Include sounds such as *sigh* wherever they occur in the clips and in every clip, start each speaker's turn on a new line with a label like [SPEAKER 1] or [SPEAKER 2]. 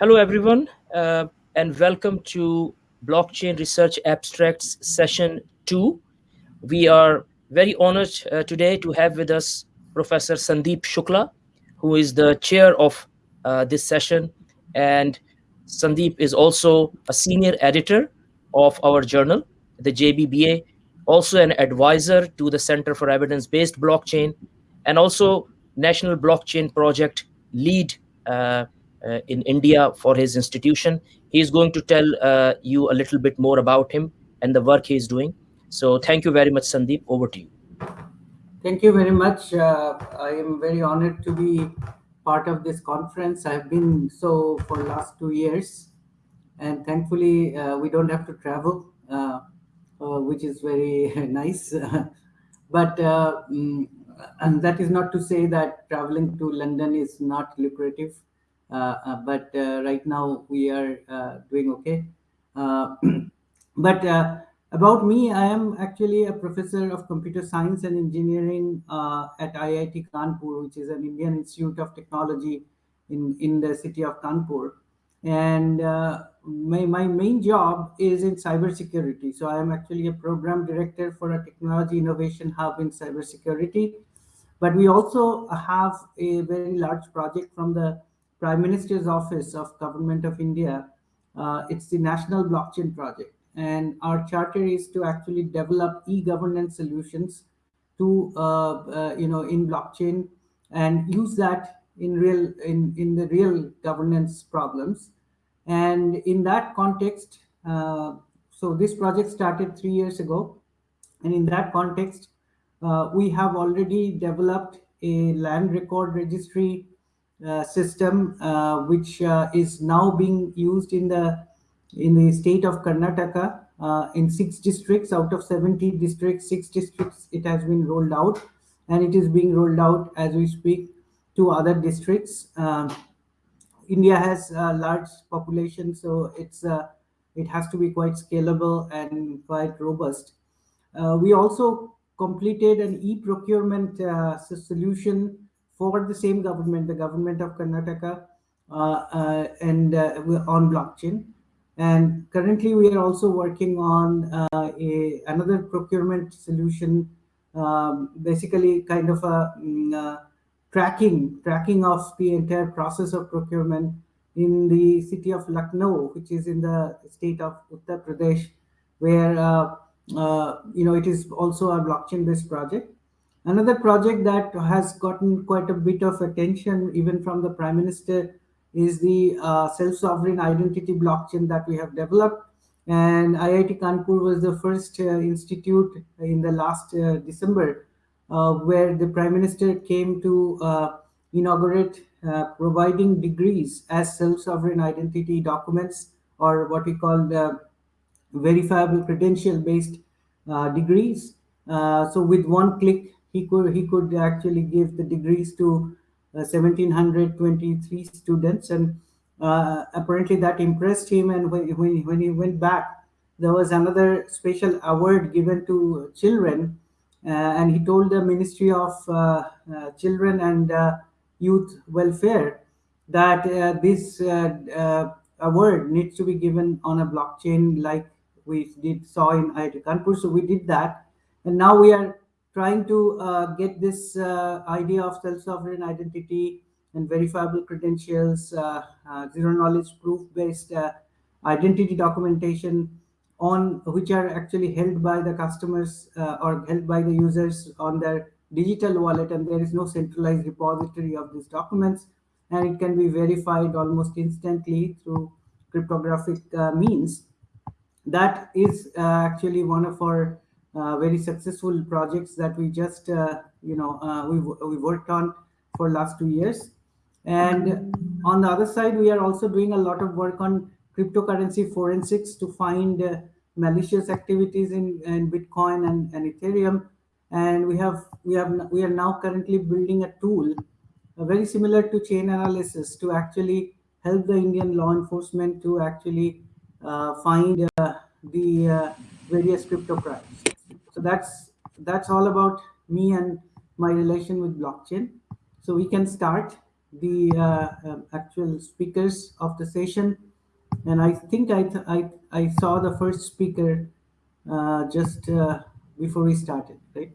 [SPEAKER 1] Hello, everyone, uh, and welcome to Blockchain Research Abstracts Session 2. We are very honored uh, today to have with us Professor Sandeep Shukla, who is the chair of uh, this session. And Sandeep is also a senior editor of our journal, the JBBA, also an advisor to the Center for Evidence-Based Blockchain, and also National Blockchain Project lead uh, in India for his institution. He is going to tell uh, you a little bit more about him and the work he is doing. So thank you very much, Sandeep. Over to you.
[SPEAKER 2] Thank you very much. Uh, I am very honored to be part of this conference. I've been so for last two years, and thankfully uh, we don't have to travel, uh, uh which is very *laughs* nice. *laughs* but mm, and that is not to say that traveling to London is not lucrative. Uh, uh, but uh, right now we are doing okay. *clears throat* but about me, I am actually a professor of computer science and engineering at IIT Kanpur, which is an Indian Institute of Technology in, in the city of Kanpur. And my, my main job is in cybersecurity. So I am actually a program director for a technology innovation hub in cybersecurity. But we also have a very large project from the Prime Minister's Office of Government of India. Uh, it's the National Blockchain Project. And our charter is to actually develop e-governance solutions to, uh, uh, you know, in blockchain and use that in real, in, in the real governance problems. And in that context, uh, so this project started three years ago. And in that context, uh, we have already developed a land record registry system, uh, which uh, is now being used in the in the state of Karnataka in six districts out of 70 districts, six districts it has been rolled out, and it is being rolled out as we speak to other districts. Um, India has a large population, so it's uh, it has to be quite scalable and quite robust. Uh, we also completed an e-procurement uh, solution for the same government, the government of Karnataka, uh, uh, and uh, on blockchain. And currently, we are also working on a, another procurement solution, um, basically kind of a um, tracking tracking of the entire process of procurement in the city of Lucknow, which is in the state of Uttar Pradesh, where uh, uh, you know it is also a blockchain-based project. Another project that has gotten quite a bit of attention, even from the Prime Minister, is the uh, self-sovereign identity blockchain that we have developed. And IIT Kanpur was the first uh, institute in the last uh, December uh, where the Prime Minister came to uh, inaugurate uh, providing degrees as self-sovereign identity documents or what we call the verifiable credential-based degrees. so with one click, he could he could actually give the degrees to uh, 1723 students. And uh, apparently that impressed him. And when, when, when he went back there was another special award given to children. Uh, and he told the ministry of uh, uh, children and uh, youth welfare that this award needs to be given on a blockchain like we did saw in IIT Kanpur so we did that. And now we are trying to uh, get this uh, idea of self-sovereign identity and verifiable credentials, uh, uh zero knowledge proof-based uh, identity documentation on which are actually held by the customers uh, or held by the users on their digital wallet and there is no centralized repository of these documents and it can be verified almost instantly through cryptographic means. That is actually one of our uh, very successful projects that we just uh, you know uh, we we worked on for last two years. And on the other side we are also doing a lot of work on cryptocurrency forensics to find uh, malicious activities in, in bitcoin and, and ethereum. And we have we have we are now currently building a tool uh, very similar to Chainalysis to actually help the indian law enforcement to actually uh, find the various crypto crimes that's that's all about me and my relation with blockchain. So we can start the uh, um, actual speakers of the session. And I think I, I, I saw the first speaker uh, just uh, before we started, right?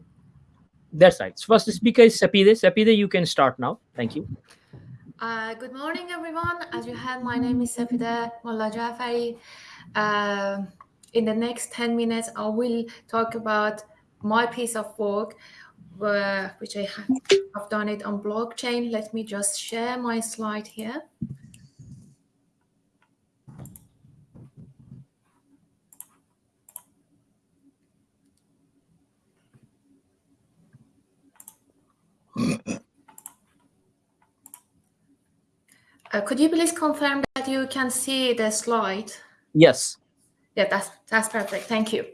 [SPEAKER 1] That's right. First speaker is Sapide. Sapide, you can start now. Thank you.
[SPEAKER 3] Uh, good morning, everyone. As you heard, my name is Sapide Mullah Jafari. In the next 10 minutes, I will talk about my piece of work, uh, which I have, have done it on blockchain. Let me just share my slide here. Uh, could you please confirm that you can see the slide?
[SPEAKER 1] Yes.
[SPEAKER 3] Yeah, that's that's perfect. Thank you.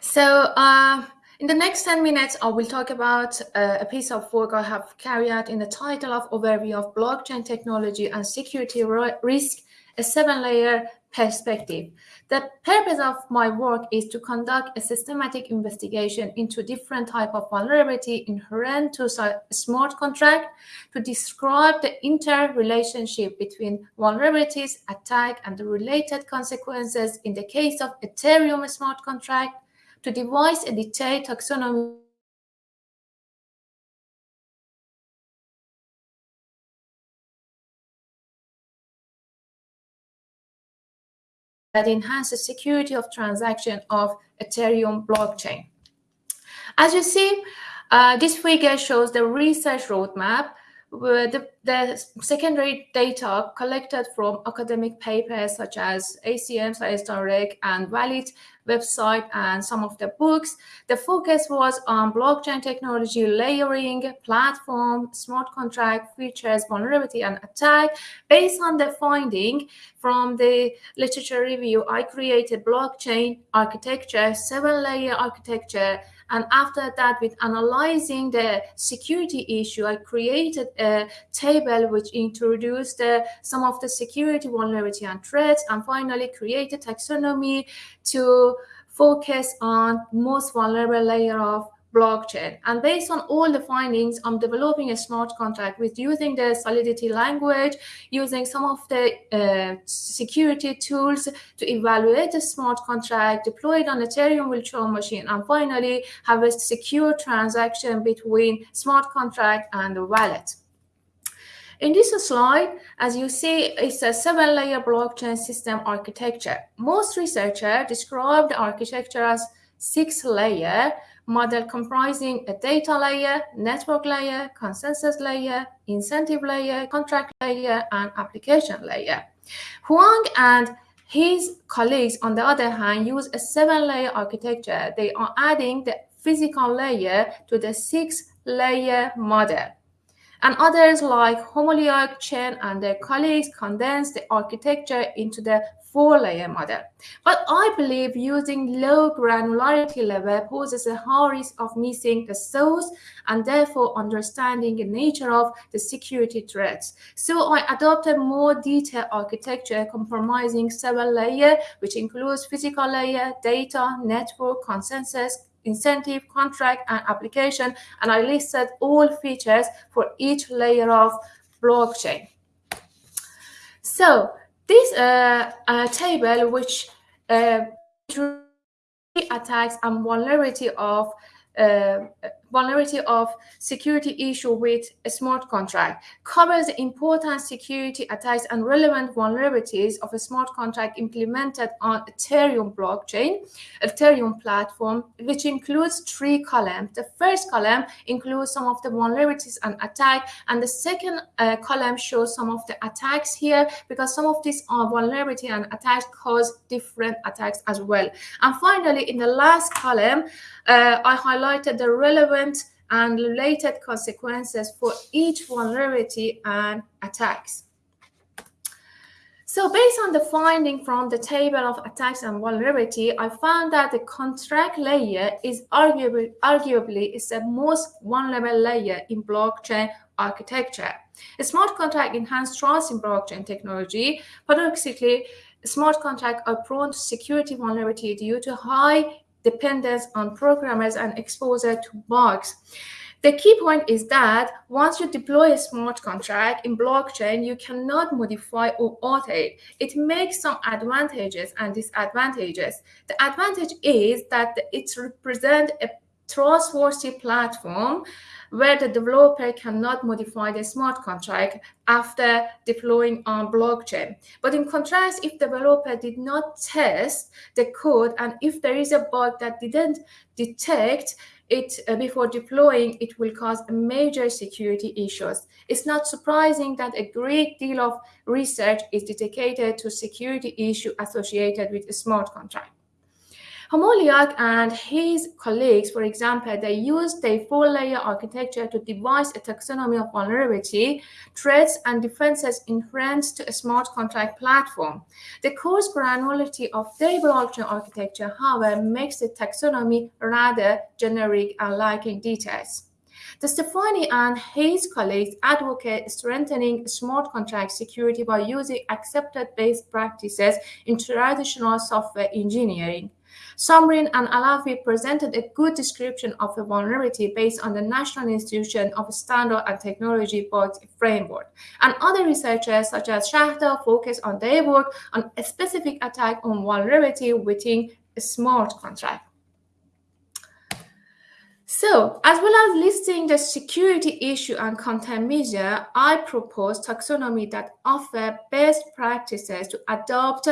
[SPEAKER 3] So uh, in the next 10 minutes, I will talk about uh, a piece of work I have carried out in the title of Overview of Blockchain Technology and Security Risk, a seven-layer perspective. The purpose of my work is to conduct a systematic investigation into different type of vulnerability inherent to smart contract, to describe the interrelationship between vulnerabilities, attack, and the related consequences in the case of Ethereum smart contract, to devise a detailed taxonomy that enhances security of transaction of Ethereum blockchain. As you see, uh, this figure shows the research roadmap the, the, secondary data collected from academic papers such as ACM, Science and Valid website and some of the books. The focus was on blockchain technology, layering, platform, smart contract features, vulnerability, and attack. Based on the finding from the literature review, I created blockchain architecture, seven-layer architecture and after that, with analyzing the security issue, I created a table which introduced uh, some of the security vulnerability and threats, and finally created taxonomy to focus on most vulnerable layer of blockchain. And based on all the findings, I'm developing a smart contract with using the Solidity language, using some of the uh, security tools to evaluate the smart contract, deploy it on Ethereum virtual machine, and finally have a secure transaction between smart contract and the wallet. In this slide, as you see, it's a seven-layer blockchain system architecture. Most researchers describe the architecture as six-layer, model comprising a data layer, network layer, consensus layer, incentive layer, contract layer, and application layer. Huang and his colleagues, on the other hand, use a seven-layer architecture. They are adding the physical layer to the six-layer model. And others like Homoliak, Chen, and their colleagues condense the architecture into the four-layer model. But I believe using low granularity level poses a high risk of missing the source and therefore understanding the nature of the security threats. So I adopted more detailed architecture comprising several layers, which includes physical layer, data, network, consensus, incentive, contract, and application. And I listed all features for each layer of blockchain. So this uh, table, which uh, attacks and vulnerability of uh, vulnerability of security issue with a smart contract covers important security attacks and relevant vulnerabilities of a smart contract implemented on Ethereum blockchain, Ethereum platform, which includes three columns. The first column includes some of the vulnerabilities and attack, and the second uh, column shows some of the attacks here because some of these are vulnerability and attacks cause different attacks as well. And finally, in the last column, uh, I highlighted the relevant and related consequences for each vulnerability and attacks. So based on the finding from the table of attacks and vulnerability, I found that the contract layer is arguably, arguably is the most vulnerable layer in blockchain architecture. A smart contract enhances trust in blockchain technology. Paradoxically, smart contracts are prone to security vulnerability due to high dependence on programmers and exposure to bugs. the key point is that once you deploy a smart contract in blockchain, you cannot modify or alter it. It makes some advantages and disadvantages. The advantage is that it represents a trustworthy platform where the developer cannot modify the smart contract after deploying on blockchain. But in contrast, if the developer did not test the code and if there is a bug that didn't detect it uh, before deploying, it will cause major security issues. It's not surprising that a great deal of research is dedicated to security issue associated with smart contract. Homoliak and his colleagues, for example, they used a four-layer architecture to devise a taxonomy of vulnerability, threats, and defenses inherent to a smart contract platform. The coarse granularity of their blockchain architecture, however, makes the taxonomy rather generic and lacking details. Destefanis and his colleagues advocate strengthening smart contract security by using accepted best practices in traditional software engineering. Samreen and Alalfi presented a good description of the vulnerability based on the National Institution of Standard and Technology Board framework. And other researchers such as Shahda focus on their work on a specific attack on vulnerability within a smart contract. So, as well as listing the security issue and content measure, I propose taxonomy that offer best practices to adopt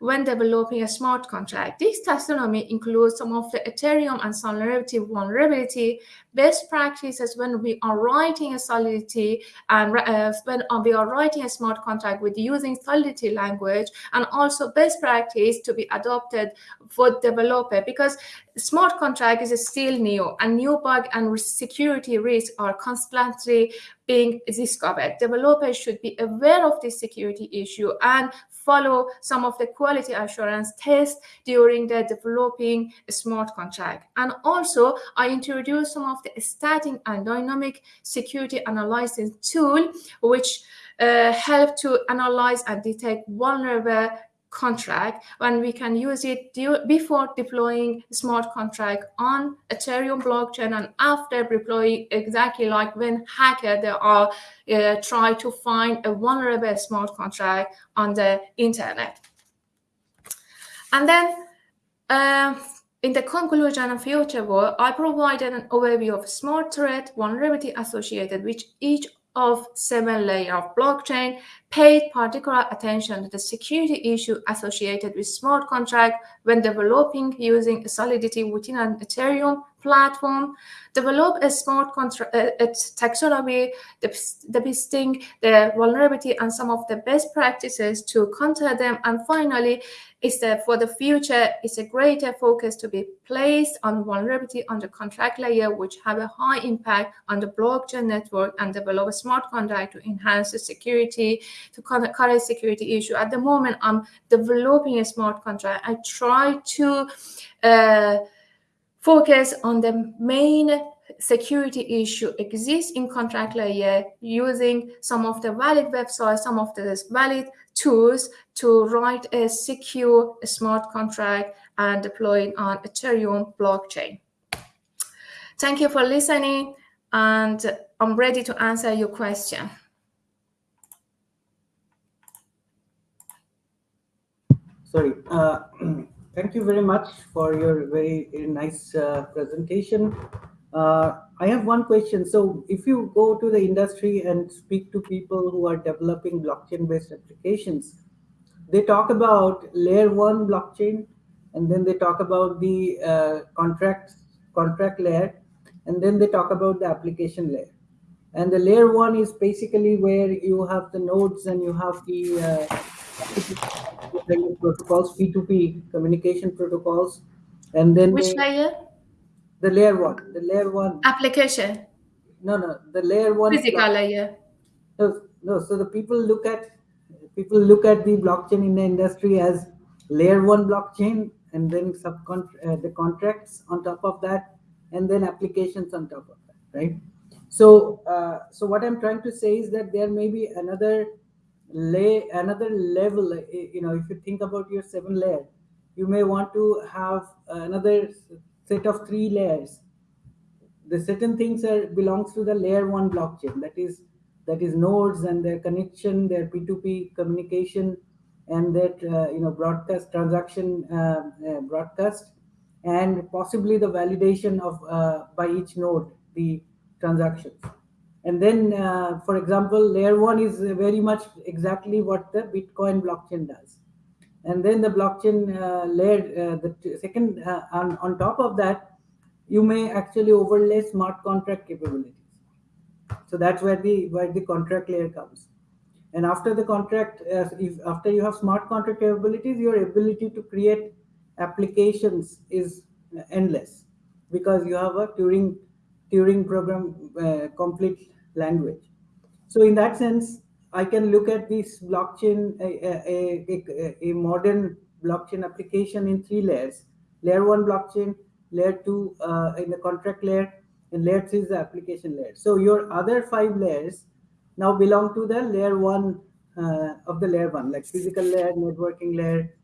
[SPEAKER 3] when developing a smart contract. This taxonomy includes some of the Ethereum and Solidity vulnerability best practices when we are writing a Solidity and uh, when we are writing a smart contract with using Solidity language and also best practice to be adopted for developer because smart contract is still new and new bug and security risks are constantly being discovered. Developers should be aware of this security issue and follow some of the quality assurance tests during the developing smart contract. And also, I introduced some of the static and dynamic security analysis tool, which uh, help to analyze and detect vulnerable contract when we can use it before deploying smart contract on ethereum blockchain and after deploying exactly like when hacker they are uh, try to find a vulnerable smart contract on the internet. And then uh, in the conclusion and future work, I provided an overview of smart threat vulnerability associated with each of seven layer of blockchain paid particular attention to the security issue associated with smart contract when developing using Solidity within an Ethereum platform, develop a smart contract uh, taxonomy, listing the vulnerability and some of the best practices to counter them, and finally, is that for the future, it's a greater focus to be placed on vulnerability on the contract layer, which have a high impact on the blockchain network and develop a smart contract to enhance the security to current security issue. At the moment, I'm developing a smart contract. I try to uh, focus on the main security issue exists in contract layer using some of the valid websites, some of the valid tools to write a secure smart contract and deploy it on Ethereum blockchain. Thank you for listening and I'm ready to answer your question.
[SPEAKER 2] Sorry. Uh, *clears throat* thank you very much for your very, very nice uh, presentation. Uh, I have one question. So if you go to the industry and speak to people who are developing blockchain-based applications, they talk about layer one blockchain, and then they talk about the uh, contract contract layer, and then they talk about the application layer. And the layer one is basically where you have the nodes and you have the uh, protocols, P2P communication protocols, and then
[SPEAKER 3] which
[SPEAKER 2] they,
[SPEAKER 3] layer?
[SPEAKER 2] The layer one. The layer one.
[SPEAKER 3] Application.
[SPEAKER 2] No, no. The layer one.
[SPEAKER 3] Physical layer.
[SPEAKER 2] No, no. So the people look at people look at the blockchain in the industry as layer one blockchain, and then uh, the contracts on top of that, and then applications on top of that, right? So, uh, so what I'm trying to say is that there may be another lay another level. You know, if you think about your seven layer, you may want to have another set of three layers the certain things are belongs to the layer one blockchain. That is that is nodes and their connection, their P2P communication, and that uh, you know broadcast transaction uh, uh, broadcast, and possibly the validation of uh, by each node the transactions. And then, uh, for example, layer one is very much exactly what the Bitcoin blockchain does. And then the blockchain uh, layer, the second on, on top of that, you may actually overlay smart contract capabilities. So that's where the where the contract layer comes. And after the contract, uh, if after you have smart contract capabilities, your ability to create applications is endless because you have a Turing Turing program uh, complete language. So in that sense, I can look at this blockchain, a, a, a, a modern blockchain application in three layers. Layer one blockchain, layer two uh, in the contract layer, and layer three is the application layer. So your other five layers now belong to the layer one uh, of the layer one, like physical layer, networking layer.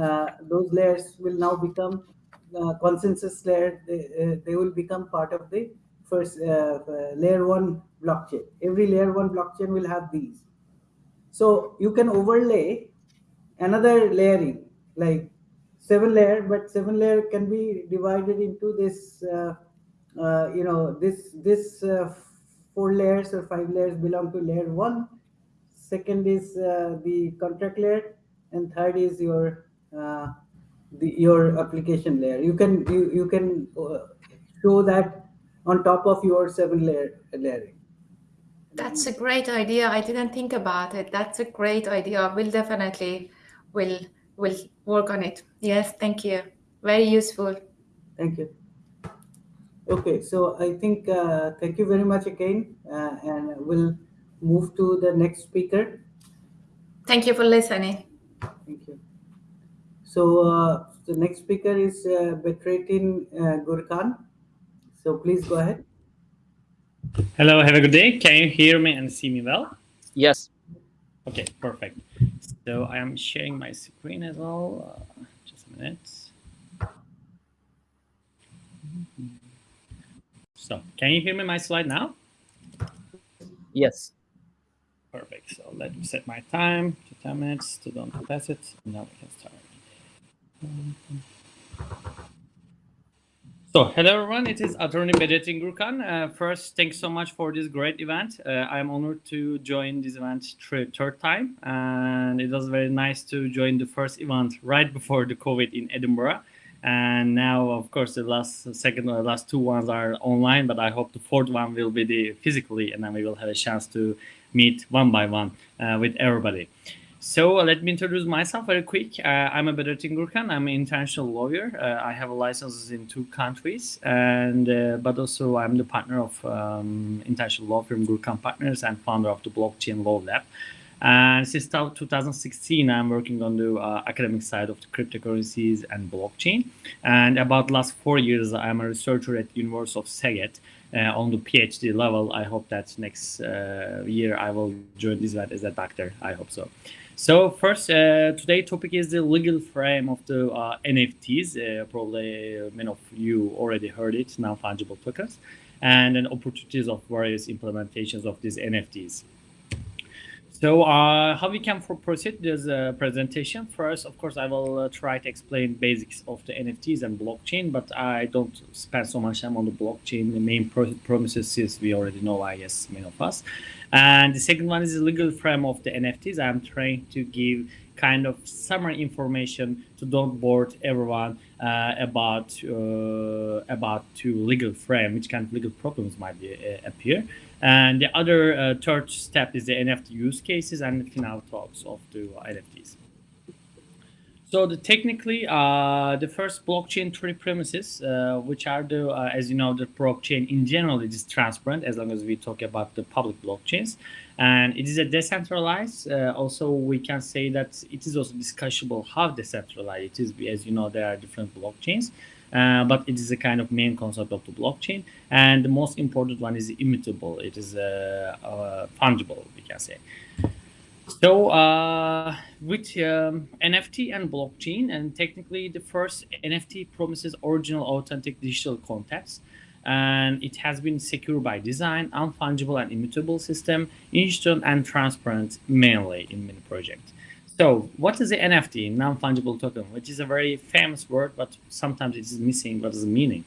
[SPEAKER 2] Uh, those layers will now become uh, consensus layer. They, uh, they will become part of the first uh, layer one blockchain. Every layer one blockchain will have these. So you can overlay another layering, like seven layer, but seven layer can be divided into this, uh, uh, you know, this, this uh, four layers or five layers belong to layer one. Second is uh, the contract layer, and third is your uh, the your application layer. You can you you can uh, show that on top of your seven layer layering.
[SPEAKER 3] That's a great idea. I didn't think about it. That's a great idea. We'll definitely will will work on it. Yes, thank you. Very useful.
[SPEAKER 2] Thank you. Okay, so I think uh, thank you very much again, uh, and we'll move to the next speaker.
[SPEAKER 3] Thank you for listening.
[SPEAKER 2] Thank you. So uh, the next speaker is uh, Bedrettin uh, Gurkan. So please go ahead.
[SPEAKER 4] Hello, have a good day. Can you hear me and see me well?
[SPEAKER 1] Yes.
[SPEAKER 4] Okay, perfect. So I am sharing my screen as well. Uh, just a minute. So can you hear me my slide now?
[SPEAKER 1] Yes.
[SPEAKER 4] Perfect. So let me set my time to 10 minutes to don't pass it. Now we can start. So, hello everyone, it is Attorney Bedrettin Gurkan. Uh, first, thanks so much for this great event. Uh, I'm honored to join this event third time, and it was very nice to join the first event right before the COVID in Edinburgh. And now, of course, the last second or last two ones are online, but I hope the fourth one will be the physically, and then we will have a chance to meet one by one uh, with everybody. So let me introduce myself very quick. Uh, I'm a Bedrettin Gurkan. I'm an international lawyer. Uh, I have licenses in two countries, and uh, but also I'm the partner of um, international law firm Gurkan Partners and founder of the Blockchain Law Lab. And since 2016, I'm working on the uh, academic side of the cryptocurrencies and blockchain. And about last four years, I'm a researcher at University of Szeged uh, on the PhD level. I hope that next uh, year I will join this event as a doctor. I hope so. So first, uh, today topic is the legal frame of the uh, NFTs. Uh, probably many of you already heard it, non-fungible tokens, and then opportunities of various implementations of these NFTs. So uh, how we can proceed this uh, presentation? First, of course, I will uh, try to explain basics of the NFTs and blockchain, but I don't spend so much time on the blockchain. The main promises is we already know, I guess, many of us. And the second one is the legal frame of the NFTs. I'm trying to give kind of summary information to don't bore everyone uh, about uh, about to legal frame, which kind of legal problems might be, uh, appear. And the other uh, third step is the NFT use cases and the final thoughts of the NFTs. So the technically, uh, the first blockchain three premises, uh, which are the, uh, as you know, the blockchain in general, it is transparent as long as we talk about the public blockchains. And it is a decentralized. Uh, also, we can say that it is also discussable how decentralized it is. As you know, there are different blockchains, uh, but it is a kind of main concept of the blockchain. And the most important one is immutable. It is uh, fungible, we can say. So uh, with um, NFT and blockchain, and technically the first NFT promises original authentic digital contents. and it has been secure by design, unfungible and immutable system, instant and transparent mainly in many projects. So what is the NFT, non-fungible token, which is a very famous word, but sometimes it is missing what is the meaning.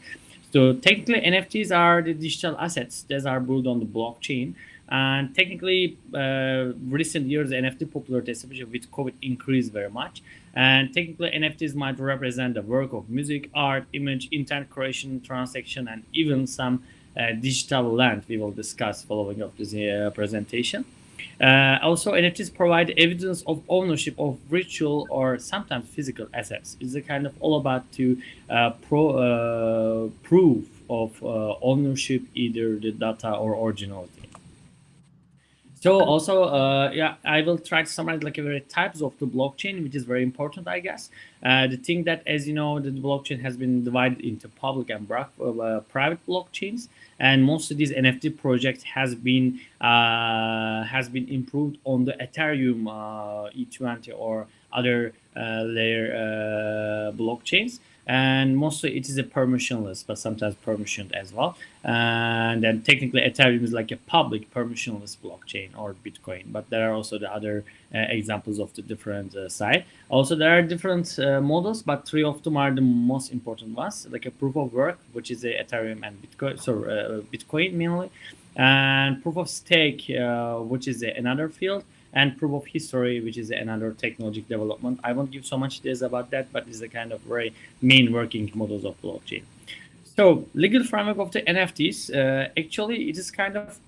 [SPEAKER 4] So technically NFTs are the digital assets that are built on the blockchain and technically, uh, recent years, NFT popularity, especially with COVID, increased very much. And technically, NFTs might represent the work of music, art, image, intent creation, transaction, and even some uh, digital land we will discuss following up this uh, presentation. Uh, also, NFTs provide evidence of ownership of virtual or sometimes physical assets. It's a kind of all about to uh, pro, uh, proof of ownership, either the data or originality. So also, uh, yeah, I will try to summarize like very types of the blockchain, which is very important, I guess. Uh, the thing that, as you know, the blockchain has been divided into public and uh, private blockchains, and most of these NFT projects has been uh, has been improved on the Ethereum uh, E20 or other uh, layer blockchains and mostly it is a permissionless but sometimes permissioned as well. And then technically ethereum is like a public permissionless blockchain or bitcoin but there are also the other uh, examples of the different uh, side. Also there are different uh, models but three of them are the most important ones like a proof of work which is a ethereum and bitcoin so uh, bitcoin mainly and proof of stake uh, which is another field and proof of history, which is another technological development. I won't give so much details about that, but it's the kind of very main working models of blockchain. So legal framework of the NFTs, uh, actually it is kind of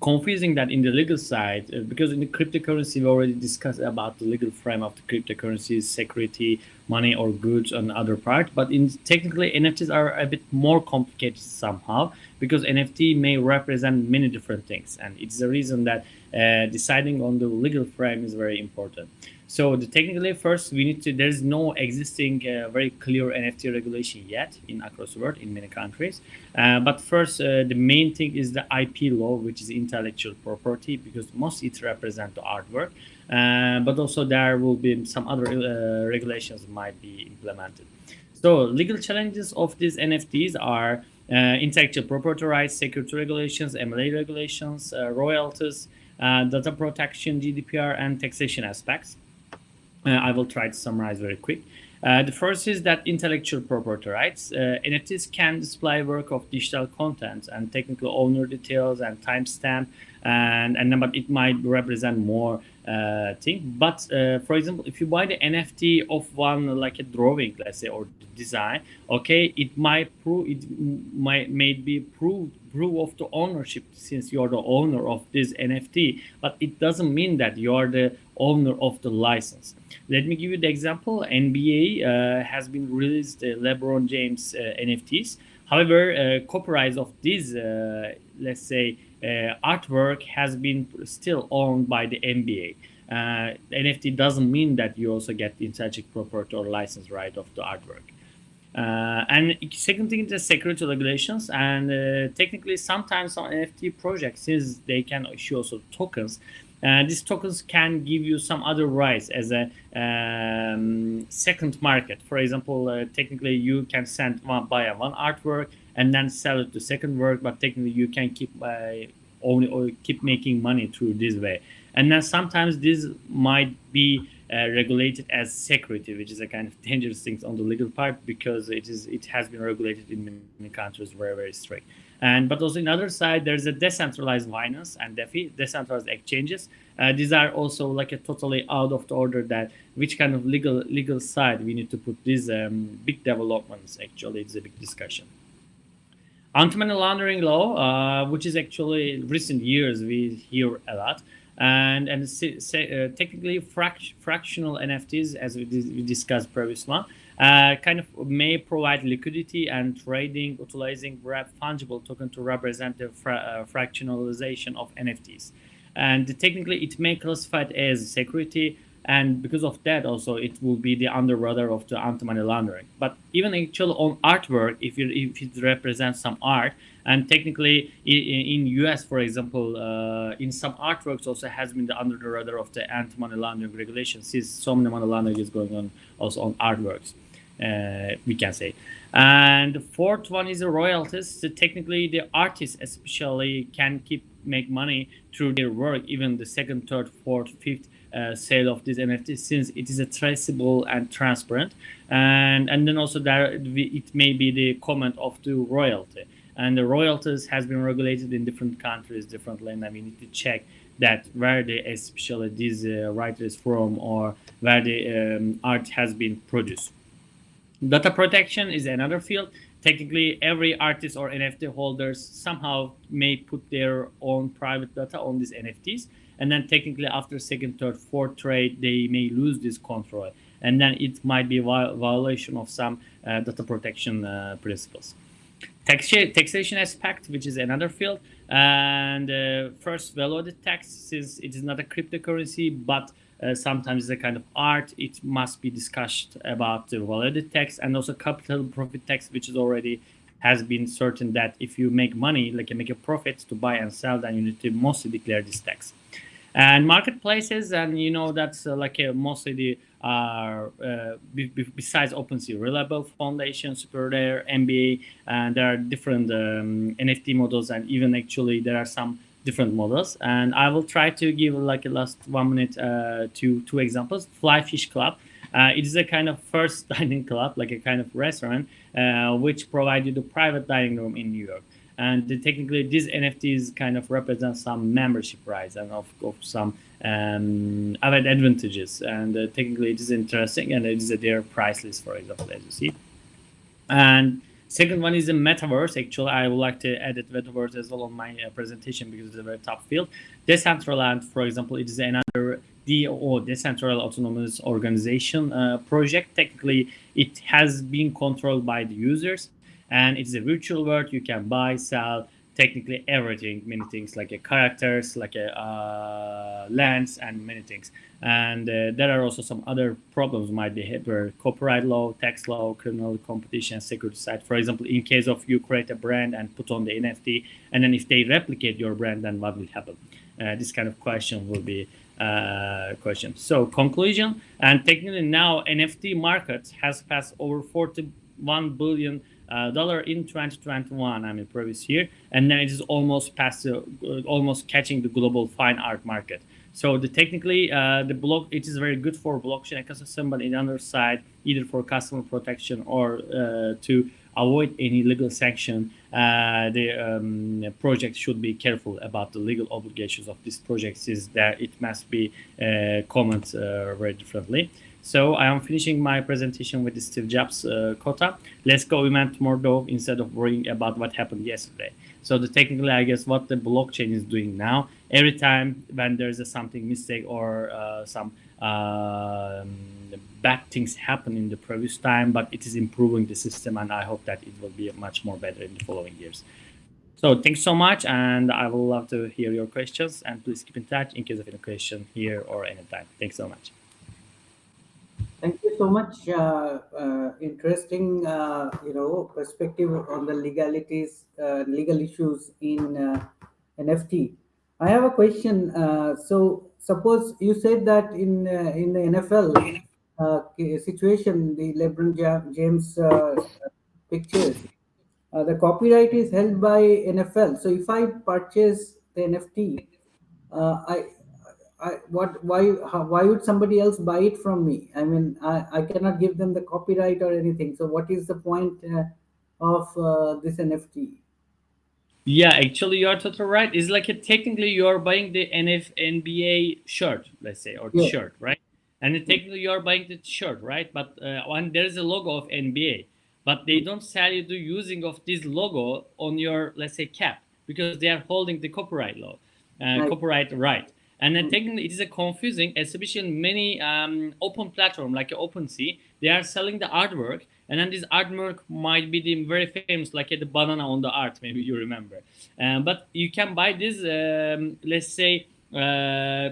[SPEAKER 4] confusing that in the legal side, uh, because in the cryptocurrency, we already discussed about the legal frame of the cryptocurrencies, security, money or goods and other part. But in technically, NFTs are a bit more complicated somehow because NFT may represent many different things. And it's the reason that uh, deciding on the legal frame is very important. So the technically first we need to there's no existing uh, very clear NFT regulation yet in across the world in many countries. Uh, but first uh, the main thing is the IP law, which is intellectual property, because most it represent the artwork. Uh, but also there will be some other uh, regulations might be implemented. So legal challenges of these NFTs are uh, intellectual property rights, security regulations, MLA regulations, royalties, data protection, GDPR, and taxation aspects. Uh, I will try to summarize very quick. Uh, the first is that intellectual property rights. Uh, NFTs can display work of digital content and technical owner details and timestamp, and and but it might represent more uh, thing. But uh, for example, if you buy the NFT of one like a drawing, let's say, or design, okay, it might prove it might may be proof proof of the ownership since you are the owner of this NFT, but it doesn't mean that you are the owner of the license. Let me give you the example. NBA uh, has been released uh, LeBron James uh, NFTs. However, uh, copyright of this, uh, let's say, uh, artwork has been still owned by the NBA. NFT doesn't mean that you also get the intellectual property or license right of the artwork. Uh, and second thing is the security regulations and uh, technically sometimes on NFT projects since they can issue also tokens uh, these tokens can give you some other rights as a um, second market. For example, uh, technically you can send one buy one artwork and then sell it to second work, but technically you can keep uh, only or keep making money through this way. And then sometimes this might be uh, regulated as security, which is a kind of *laughs* dangerous thing on the legal part because it is it has been regulated in many countries very very strict. And but also in other side, there's a decentralized finance and DeFi, decentralized exchanges. Uh, these are also like a totally out of the order that which kind of legal legal side we need to put these um, big developments. Actually, it's a big discussion. Anti-money laundering law, uh, which is actually recent years we hear a lot, and and uh, technically fract fractional NFTs as we, we discussed previously uh, kind of may provide liquidity and trading utilizing fungible token to represent the fra uh, fractionalization of NFTs. And technically, it may classify it as security, and because of that, also it will be the under radar of the anti-money laundering. But even actually on artwork, if you if it represents some art, and technically in, in US, for example, uh, in some artworks also has been the under the radar of the anti-money laundering regulations, since so many money laundering is going on also on artworks uh, we can say. And the fourth one is the royalties. So technically, the artists especially can keep make money through their work, even the second, third, fourth, fifth uh, sale of this NFT, since it is a traceable and transparent. And and then also there it may be the comment of the royalty. And the royalties has been regulated in different countries differently, and I mean, need to check that where the especially these uh, writer is from or where the um, art has been produced. Data protection is another field. Technically, every artist or NFT holders somehow may put their own private data on these NFTs. And then technically after second, third, fourth trade, they may lose this control. And then it might be violation of some uh, data protection uh, principles. Tax taxation aspect, which is another field. And uh, first, value-added tax, since it is not a cryptocurrency, but uh, sometimes it's a kind of art. It must be discussed about the value tax and also capital profit tax, which is already has been certain that if you make money, like you make a profit to buy and sell, then you need to mostly declare this tax. And marketplaces, and you know that's uh, like a, mostly the uh, besides OpenSea, Rarible Foundation, SuperRare, NBA, and there are different um, NFT models, and even actually there are some different models. And i will try to give like a last one minute uh, two two examples. Flyfish club uh, it is a kind of first *laughs* dining club like a kind of restaurant uh, which provide you the private dining room in new york and technically these nfts kind of represent some membership rights and of, of some um, other advantages and uh, technically it is interesting and it is a their price list for example as you see and Second one is the metaverse. Actually, I would like to edit metaverse as well on my uh, presentation because it's a very top field. Decentraland, for example, it is another DAO, Decentralized Autonomous Organization uh, project. Technically, it has been controlled by the users and it's a virtual world. You can buy, sell, technically everything, many things like a characters, like a uh, lands and many things. And uh, there are also some other problems might be hit, where copyright law, tax law, criminal competition, security side. For example, in case of you create a brand and put on the NFT, and then if they replicate your brand, then what will happen? Uh, this kind of question will be uh, question. So conclusion, and technically now NFT market has passed over 41 billion uh, dollar in 2021 i mean previous year and then it is almost past uh, almost catching the global fine art market. So the technically uh, the block it is very good for blockchain ecosystem but on the other side either for customer protection or uh, to avoid any legal sanction uh, the um, project should be careful about the legal obligations of this project is that it must be uh, commented very differently so I am finishing my presentation with Steve Jobs uh, quota. Let's go event more though instead of worrying about what happened yesterday. So the technically, I guess what the blockchain is doing now, every time when there's a something mistake or uh, some uh, bad things happen in the previous time, but it is improving the system and I hope that it will be much more better in the following years. So thanks so much and I will love to hear your questions and please keep in touch in case of any question here or anytime. Thanks so much.
[SPEAKER 2] Thank you so much. Uh, uh, interesting, uh, you know, perspective on the legalities, uh, legal issues in uh, NFT. I have a question. Uh, so, suppose you said that in in the NFL situation, the LeBron James pictures, the copyright is held by NFL. So, if I purchase the NFT, I I, what why how, why would somebody else buy it from me? I mean i, I cannot give them the copyright or anything. So what is the point uh, of uh, this nft
[SPEAKER 4] yeah actually you're totally right. It's like a, technically you're buying the NF, nba shirt let's say or yeah. shirt right? And technically you're buying the shirt right? But uh, when there's a logo of nba but they don't sell you the using of this logo on your let's say cap because they are holding the copyright law uh, right. copyright right and then technically it is a confusing, especially in many um, open platform like OpenSea, they are selling the artwork and then this artwork might be the very famous like the banana on the art, maybe you remember. Um, but you can buy this, um, let's say, uh,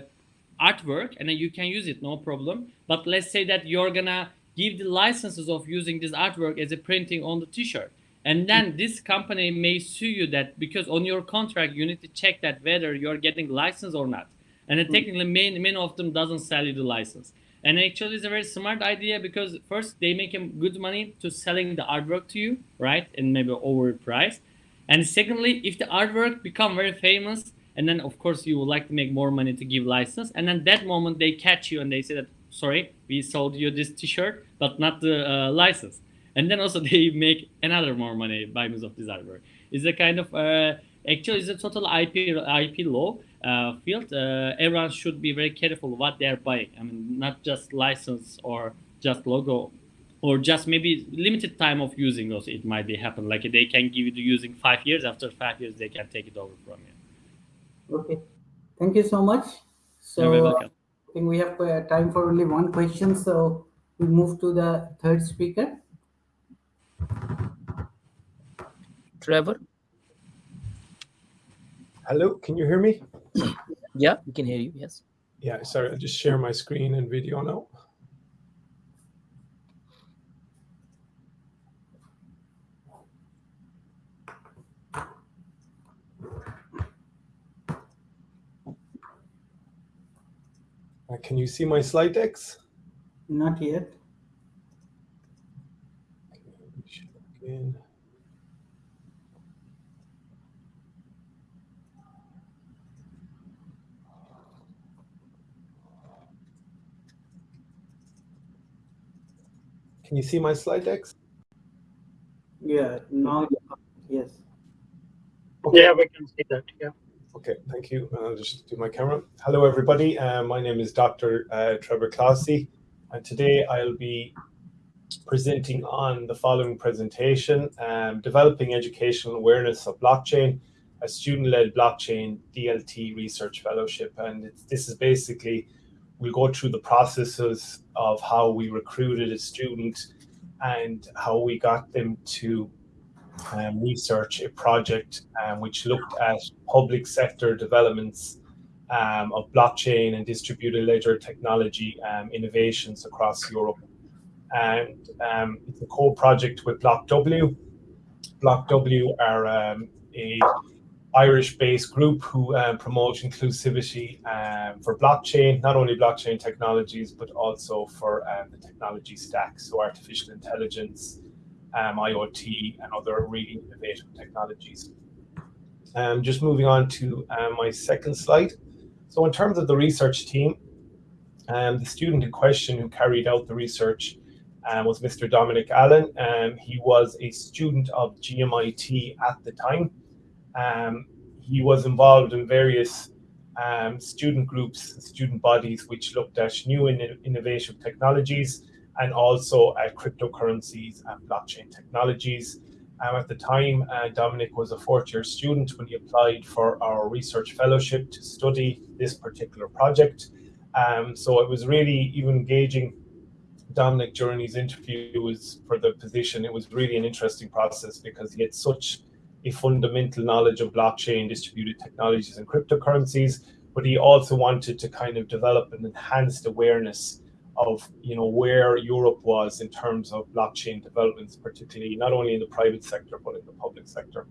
[SPEAKER 4] artwork and then you can use it, no problem. But let's say that you're gonna give the licenses of using this artwork as a printing on the t-shirt. And then this company may sue you that because on your contract, you need to check that whether you're getting license or not and then hmm. technically many, many of them doesn't sell you the license. And actually it's a very smart idea because first they make good money to selling the artwork to you right? And maybe overpriced. And secondly if the artwork become very famous and then of course you would like to make more money to give license and then that moment they catch you and they say that sorry we sold you this t-shirt but not the uh, license. And then also *laughs* they make another more money by means of this artwork. It's a kind of uh, actually it's a total ip ip law uh, field uh, everyone should be very careful what they're buying i mean not just license or just logo or just maybe limited time of using also it might be happen like they can give you the using five years after five years they can take it over from you
[SPEAKER 2] Okay, thank you so much.
[SPEAKER 4] You're very
[SPEAKER 2] So
[SPEAKER 4] welcome.
[SPEAKER 2] I think we have uh, time for only one question, so we move to the third speaker.
[SPEAKER 1] Trevor?
[SPEAKER 5] Hello, can you hear me? *clears throat*
[SPEAKER 1] Yeah, we can hear you. Yes.
[SPEAKER 5] Yeah, sorry, I'll just share my screen and video now. Uh, can you see my slide decks?
[SPEAKER 2] Not yet.
[SPEAKER 5] Again. Can you see my slide decks?
[SPEAKER 2] Yeah, now, yes.
[SPEAKER 5] Okay.
[SPEAKER 6] Yeah, we can see that. Yeah.
[SPEAKER 5] Okay, thank you. I'll just do my camera. Hello, everybody. Uh, my name is Dr. Uh, Trevor Clohessy, and today I'll be presenting on the following presentation, um, Developing Educational Awareness of Blockchain, a student-led blockchain DLT research fellowship. And it's, this is basically, we'll go through the processes of how we recruited a student and how we got them to um, research a project um, which looked at public sector developments um, of blockchain and distributed ledger technology um, innovations across Europe. And um, it's a co-project with BlockW. BlockW are um, a Irish-based group who um, promote inclusivity um, for blockchain, not only blockchain technologies, but also for um, the technology stack, so artificial intelligence, um, IoT, and other really innovative technologies. Um, just moving on to um, my second slide. So in terms of the research team, um, the student in question who carried out the research um, was Mr. Dominic Allen. He was a student of GMIT at the time. Um, he was involved in various um, student groups, student bodies, which looked at new and innovative technologies and also at cryptocurrencies and blockchain technologies. Um, at the time, uh, Dominic was a fourth year student when he applied for our research fellowship to study this particular project. Um, so it was really even engaging Dominic during his interview was for the position. It was really an interesting process because he had such a fundamental knowledge of blockchain, distributed technologies, and cryptocurrencies, but he also wanted to kind of develop an enhanced awareness of you know where Europe was in terms of blockchain developments, particularly not only in the private sector but in the public sector.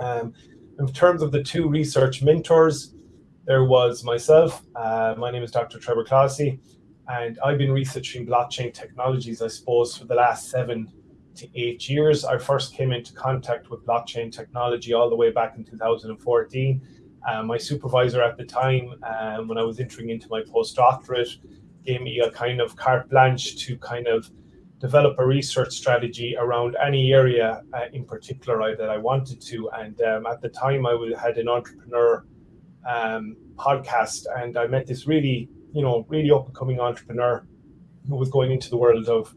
[SPEAKER 5] Um, in terms of the two research mentors, there was myself. Uh, my name is Dr. Trevor Clohessy, and I've been researching blockchain technologies, I suppose, for the last seven to eight years. I first came into contact with blockchain technology all the way back in 2014. Uh, my supervisor at the time, um, when I was entering into my postdoctorate, gave me a kind of carte blanche to kind of develop a research strategy around any area uh, in particular I, that I wanted to. And um, at the time, I had an entrepreneur um, podcast, and I met this really, you know, really up and coming entrepreneur who was going into the world of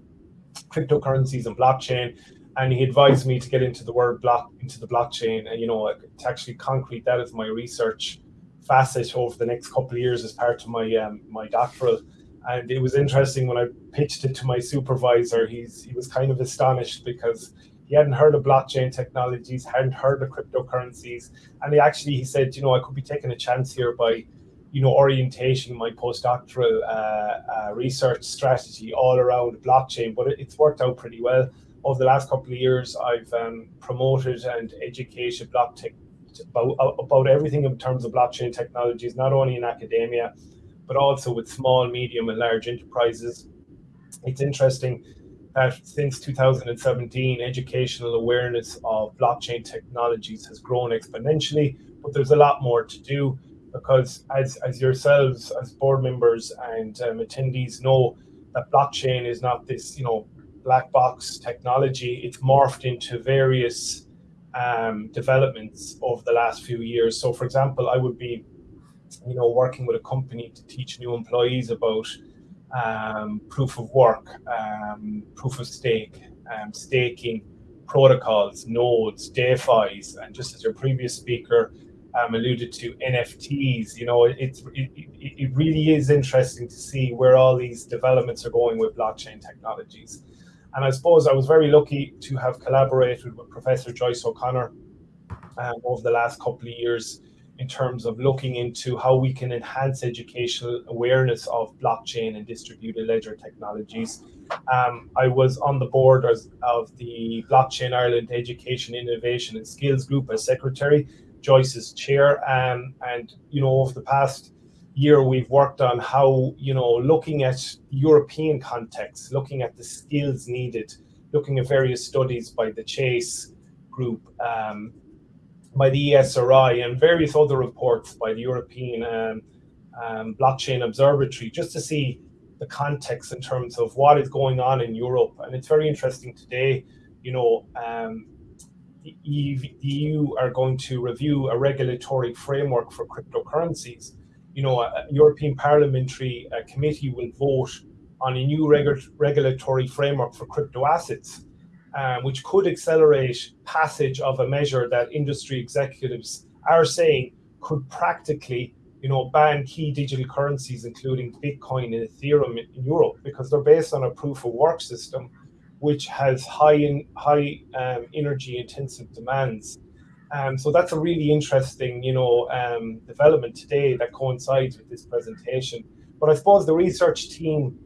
[SPEAKER 5] cryptocurrencies and blockchain. And he advised me to get into the word block into the blockchain, and you know, to actually concrete that as my research facet over the next couple of years as part of my um, my doctoral. And it was interesting when I pitched it to my supervisor. He's he was kind of astonished because he hadn't heard of blockchain technologies, hadn't heard of cryptocurrencies, and he actually he said, you know, I could be taking a chance here by, you know, orientation my postdoctoral uh, uh, research strategy all around blockchain. But it, it's worked out pretty well. Over the last couple of years, I've um, promoted and educated about, about everything in terms of blockchain technologies, not only in academia, but also with small, medium, and large enterprises. It's interesting that since 2017, educational awareness of blockchain technologies has grown exponentially, but there's a lot more to do because as, as yourselves, as board members and um, attendees know, that blockchain is not this, you know, black box technology. It's morphed into various um, developments over the last few years. So for example, I would be, you know, working with a company to teach new employees about um, proof of work, um, proof of stake, um, staking protocols, nodes, DeFi's, and just as your previous speaker um, alluded to, NFTs. You know, it, it, it really is interesting to see where all these developments are going with blockchain technologies. And I suppose I was very lucky to have collaborated with Professor Joyce O'Connor um, over the last couple of years in terms of looking into how we can enhance educational awareness of blockchain and distributed ledger technologies. Um, I was on the board of the Blockchain Ireland Education, Innovation and Skills Group as secretary, Joyce's chair. Um, and, you know, over the past year, we've worked on how, you know, looking at European context, looking at the skills needed, looking at various studies by the CHAISE group, um, by the ESRI and various other reports by the European um, um, Blockchain Observatory, just to see the context in terms of what is going on in Europe. And it's very interesting today, you know, um, the EU are going to review a regulatory framework for cryptocurrencies. You know, a European Parliamentary uh, Committee will vote on a new regu regulatory framework for crypto assets um, which could accelerate passage of a measure that industry executives are saying could practically you know, ban key digital currencies, including Bitcoin and Ethereum in Europe, because they're based on a proof of work system, which has high in, high um, energy intensive demands. Um, so that's a really interesting, you know, um, development today that coincides with this presentation. But I suppose the research team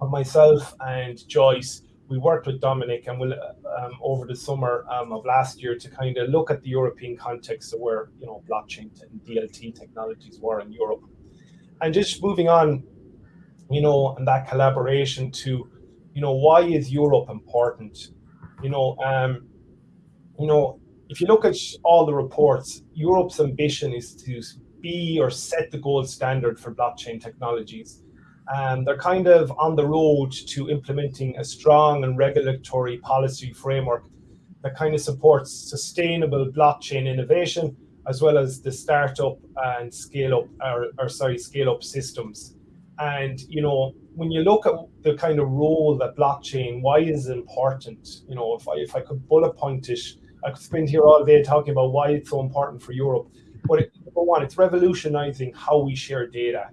[SPEAKER 5] of myself and Joyce we worked with Dominic and we'll, um, over the summer um, of last year to kind of look at the European context of where you know blockchain and DLT technologies were in Europe, and just moving on, you know, and that collaboration to, you know, why is Europe important? You know, um, you know, if you look at all the reports, Europe's ambition is to be or set the gold standard for blockchain technologies um, they're kind of on the road to implementing a strong and regulatory policy framework that kind of supports sustainable blockchain innovation as well as the startup and scale up or, or sorry scale up systems and you know when you look at the kind of role that blockchain why is it important you know if i if i could bullet point it i could spend here all day talking about why it's so important for europe but it, number one it's revolutionizing how we share data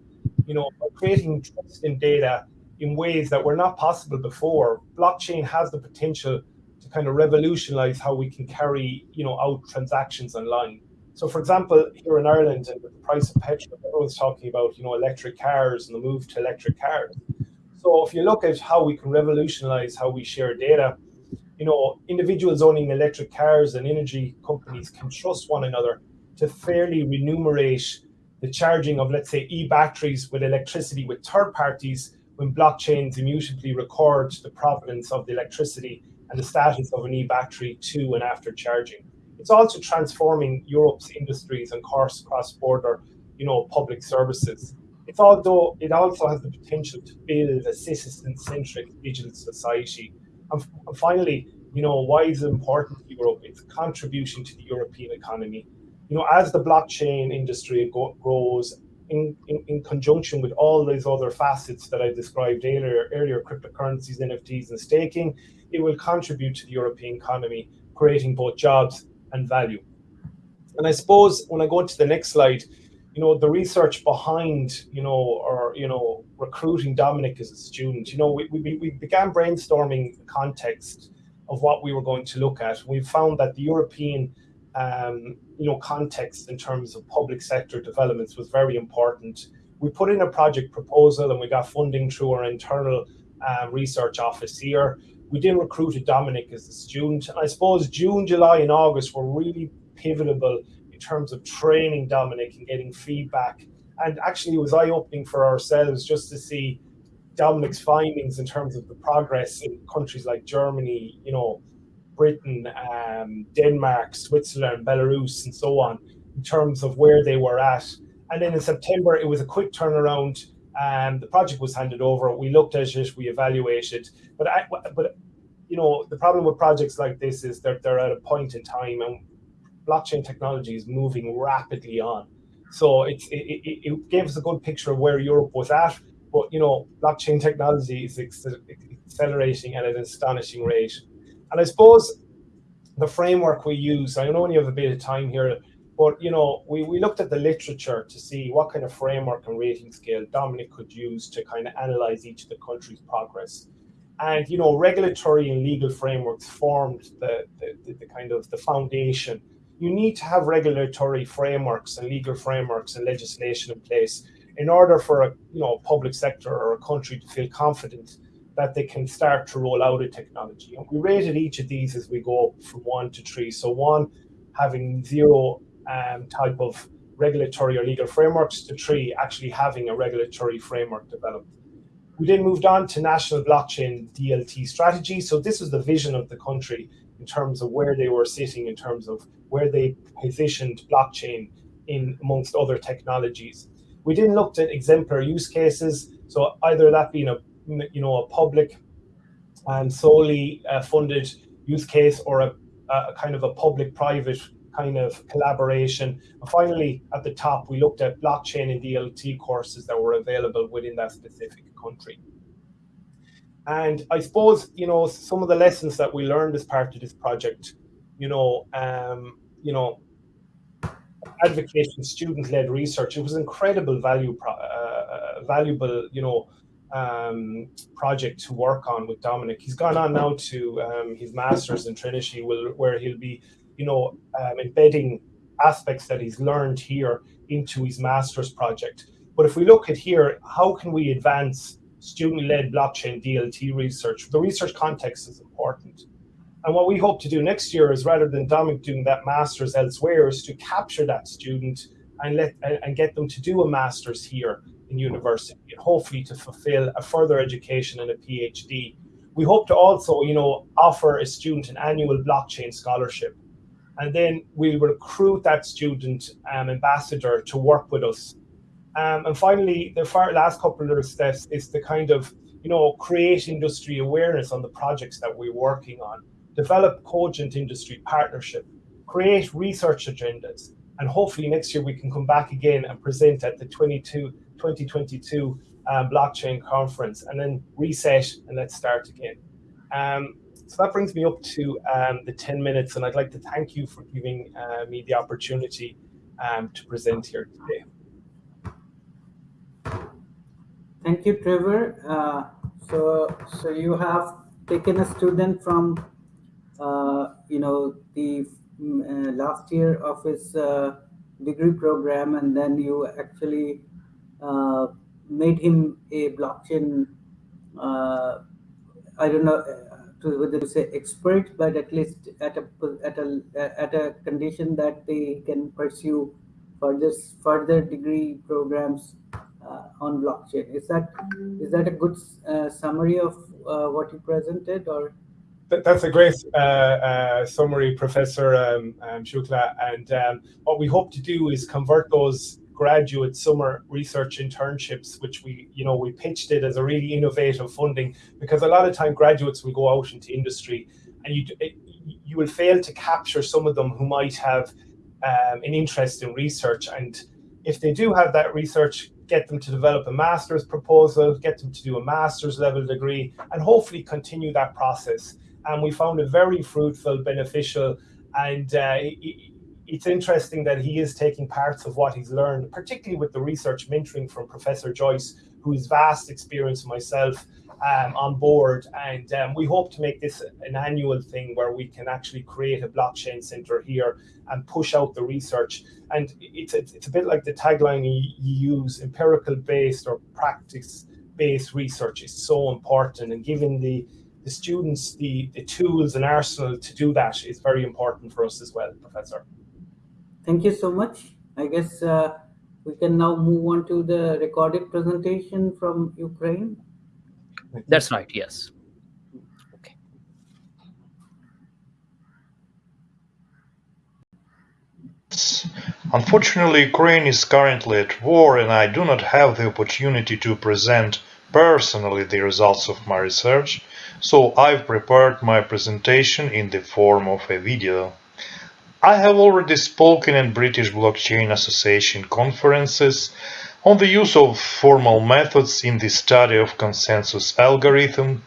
[SPEAKER 5] you know, creating trust in data in ways that were not possible before. Blockchain has the potential to kind of revolutionize how we can carry, you know, out transactions online. So, for example, here in Ireland, and with the price of petrol, everyone's talking about, you know, electric cars and the move to electric cars. So, if you look at how we can revolutionize how we share data, you know, individuals owning electric cars and energy companies can trust one another to fairly remunerate the charging of, let's say, e-batteries with electricity with third parties when blockchains immutably record the provenance of the electricity and the status of an e-battery to and after charging. It's also transforming Europe's industries and cross-border, you know, public services. It's although it also has the potential to build a citizen-centric digital society. And, and finally, you know, why is it important to Europe? Its contribution to the European economy you know, as the blockchain industry go, grows in, in, in, conjunction with all these other facets that I described earlier, earlier, cryptocurrencies, NFTs, and staking, it will contribute to the European economy, creating both jobs and value. And I suppose when I go to the next slide, you know, the research behind, you know, or, you know, recruiting Dominic as a student, you know, we, we, we began brainstorming the context of what we were going to look at. We found that the European um, you know, context in terms of public sector developments was very important. We put in a project proposal and we got funding through our internal uh, research office here. We then recruited Dominic as a student. I suppose June, July, and August were really pivotal in terms of training Dominic and getting feedback And actually, it was eye opening for ourselves just to see Dominic's findings in terms of the progress in countries like Germany, you know, Britain, um, Denmark, Switzerland, Belarus, and so on, in terms of where they were at. And then in September, it was a quick turnaround. Um, the project was handed over. We looked at it, we evaluated. But I, but you know, the problem with projects like this is that they're at a point in time, and blockchain technology is moving rapidly on. So it, it, it gave us a good picture of where Europe was at. But you know, blockchain technology is accelerating at an astonishing rate. And I suppose the framework we use, I know only have a bit of time here, but you know, we, we looked at the literature to see what kind of framework and rating scale Dominic could use to kind of analyze each of the country's progress. And you know, regulatory and legal frameworks formed the, the, the kind of the foundation. You need to have regulatory frameworks and legal frameworks and legislation in place in order for a you know public sector or a country to feel confident that they can start to roll out a technology. And we rated each of these as we go from one to three. So one having zero um, type of regulatory or legal frameworks to three actually having a regulatory framework developed. We then moved on to national blockchain DLT strategy. So this was the vision of the country in terms of where they were sitting, in terms of where they positioned blockchain in amongst other technologies. We then looked at exemplary use cases. So either that being a you know a public and solely uh, funded use case or a, a kind of a public-private kind of collaboration. And finally, at the top, we looked at blockchain and DLT courses that were available within that specific country. And I suppose, you know, some of the lessons that we learned as part of this project, you know, um, you know, advocating student-led research, it was incredible value, uh, uh, valuable, you know, um, project to work on with Dominic. He's gone on now to um, his master's in Trinity, will, where he'll be, you know, um, embedding aspects that he's learned here into his master's project. But if we look at here, how can we advance student-led blockchain DLT research? The research context is important. And what we hope to do next year is rather than Dominic doing that master's elsewhere is to capture that student and let and get them to do a master's here in university and hopefully to fulfill a further education and a PhD. We hope to also, you know, offer a student an annual blockchain scholarship. And then we'll recruit that student um, ambassador to work with us. Um, and finally, the last couple of steps is to kind of, you know, create industry awareness on the projects that we're working on, develop cogent industry partnership, create research agendas, and hopefully next year we can come back again and present at the 22 2022 um, blockchain conference and then reset and let's start again. Um, so that brings me up to um, the 10 minutes and I'd like to thank you for giving uh, me the opportunity um, to present here today.
[SPEAKER 2] Thank you, Trevor. Uh, so, so you have taken a student from, uh, you know, the mm, uh, last year of his uh, degree program and then you actually uh, made him a blockchain. I don't know to, whether to say expert, but at least at a at a at a condition that they can pursue further further degree programs uh, on blockchain. Is that is that a good uh, summary of uh, what you presented, or?
[SPEAKER 5] That's a great summary, Professor um, um, Shukla. And um, what we hope to do is convert those graduate summer research internships, which we, you know, we pitched it as a really innovative funding because a lot of time graduates will go out into industry and you, you will fail to capture some of them who might have um, an interest in research. And if they do have that research, get them to develop a master's proposal, get them to do a master's level degree, and hopefully continue that process. And we found it very fruitful, beneficial, and uh, it's interesting that he is taking parts of what he's learned, particularly with the research mentoring from Professor Joyce, who has vast experience myself um, on board. And um, we hope to make this an annual thing where we can actually create a blockchain center here and push out the research. And it's, it's, it's a bit like the tagline you, you use, empirical based or practice based research is so important and giving the the students the, the tools and arsenal to do that is very important for us as well, Professor.
[SPEAKER 2] Thank you so much. I guess uh, we can now move on to the recorded presentation from Ukraine.
[SPEAKER 1] That's right, yes. Okay.
[SPEAKER 6] Unfortunately, Ukraine is currently at war and I do not have the opportunity to present personally the results of my research, so I've prepared my presentation in the form of a video. I have already spoken in British Blockchain Association conferences on the use of formal methods in the study of consensus algorithm,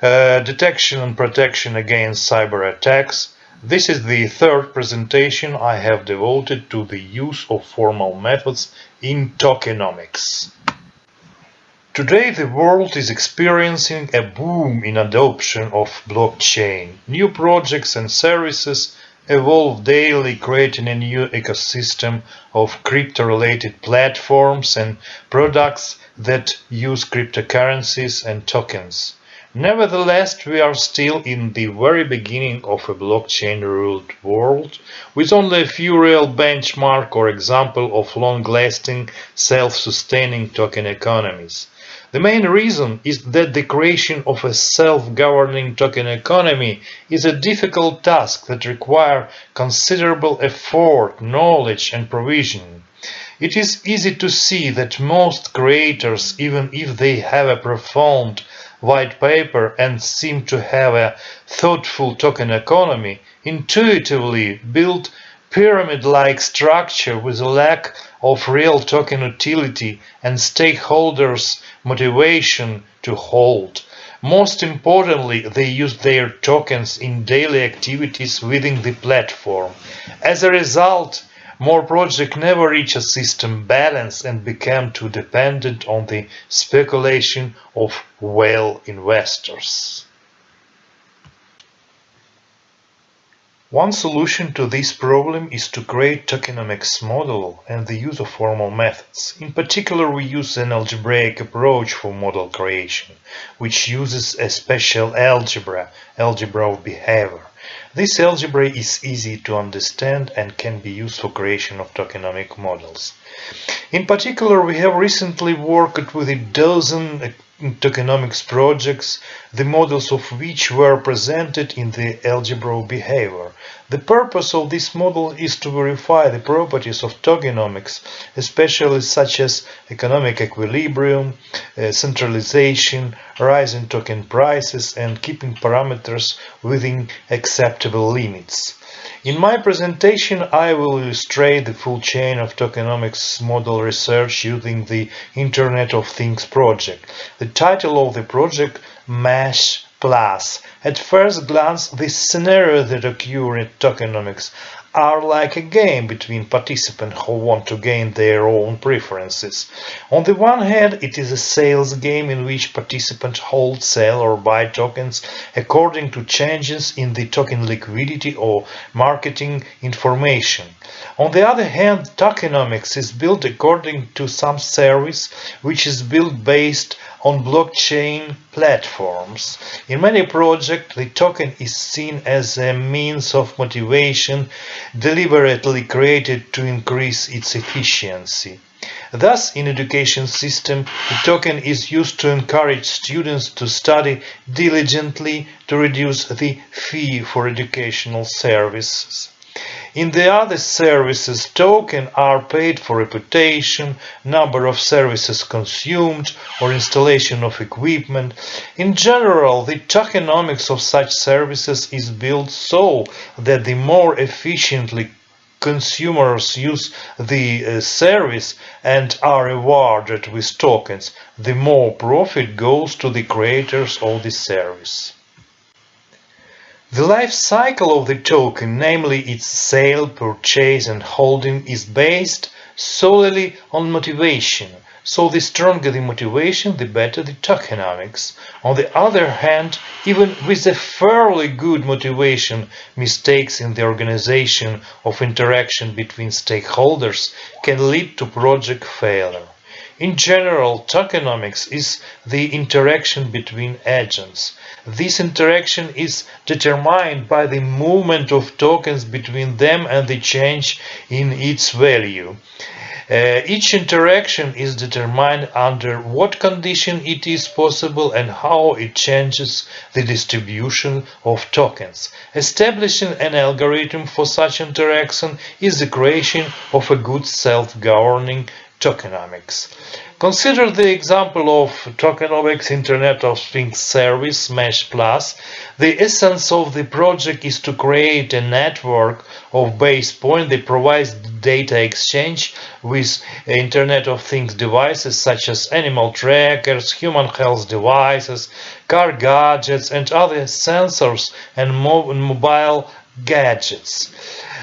[SPEAKER 6] uh, detection and protection against cyber attacks, this is the third presentation I have devoted to the use of formal methods in tokenomics. Today the world is experiencing a boom in adoption of blockchain. New projects and services evolve daily creating a new ecosystem of crypto-related platforms and products that use cryptocurrencies and tokens. Nevertheless, we are still in the very beginning of a blockchain-ruled world, with only a few real benchmark or example of long-lasting, self-sustaining token economies. The main reason is that the creation of a self-governing token economy is a difficult task that requires considerable effort, knowledge and provision. It is easy to see that most creators, even if they have a profound white paper and seem to have a thoughtful token economy, intuitively build pyramid-like structure with a lack of real token utility and stakeholders' motivation to hold. Most importantly, they use their tokens in daily activities within the platform. As a result, more projects never reach a system balance and become too dependent on the speculation of whale investors. One solution to this problem is to create tokenomics model and the use of formal methods. In particular, we use an algebraic approach for model creation, which uses a special algebra, algebra of behavior. This algebra is easy to understand and can be used for creation of tokenomic models. In particular, we have recently worked with a dozen tokenomics projects, the models of which were presented in the algebra of behavior. The purpose of this model is to verify the properties of tokenomics, especially such as economic equilibrium, uh, centralization, rising token prices, and keeping parameters within acceptable limits. In my presentation, I will illustrate the full chain of tokenomics model research using the Internet of Things project. The title of the project, MESH Plus. At first glance, the scenarios that occur in tokenomics are like a game between participants who want to gain their own preferences. On the one hand, it is a sales game in which participants hold, sell or buy tokens according to changes in the token liquidity or marketing information. On the other hand, tokenomics is built according to some service which is built based on blockchain platforms. In many projects, the token is seen as a means of motivation deliberately created to increase its efficiency. Thus, in education system, the token is used to encourage students to study diligently to reduce the fee for educational services. In the other services, tokens are paid for reputation, number of services consumed, or installation of equipment. In general, the tokenomics of such services is built so that the more efficiently consumers use the uh, service and are rewarded with tokens, the more profit goes to the creators of the service. The life cycle of the token, namely its sale, purchase and holding, is based solely on motivation. So the stronger the motivation, the better the tokenomics. On the other hand, even with a fairly good motivation, mistakes in the organization of interaction between stakeholders can lead to project failure. In general, tokenomics is the interaction between agents. This interaction is determined by the movement of tokens between them and the change in its value. Uh, each interaction is determined under what condition it is possible and how it changes the distribution of tokens. Establishing an algorithm for such interaction is the creation of a good self-governing tokenomics. Consider the example of tokenomics Internet of Things service Mesh Plus. The essence of the project is to create a network of base points that provides data exchange with Internet of Things devices such as animal trackers, human health devices, car gadgets and other sensors and mobile gadgets.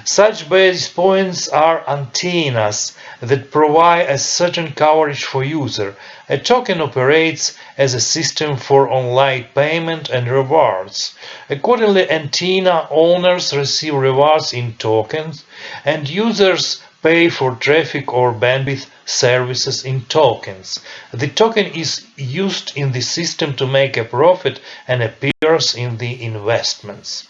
[SPEAKER 6] Such base points are antennas that provide a certain coverage for user. A token operates as a system for online payment and rewards. Accordingly, antenna owners receive rewards in tokens and users pay for traffic or bandwidth services in tokens. The token is used in the system to make a profit and appears in the investments.